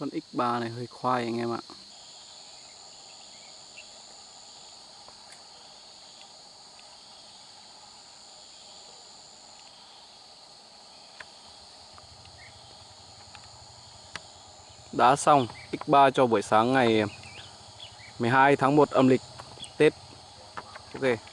Con X3 này hơi khoai anh em ạ. Đã xong X3 cho buổi sáng ngày 12 tháng 1 âm lịch Tết. Ok.